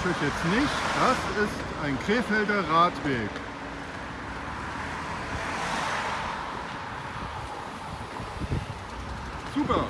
ich euch jetzt nicht. Das ist ein Krefelder Radweg. Super.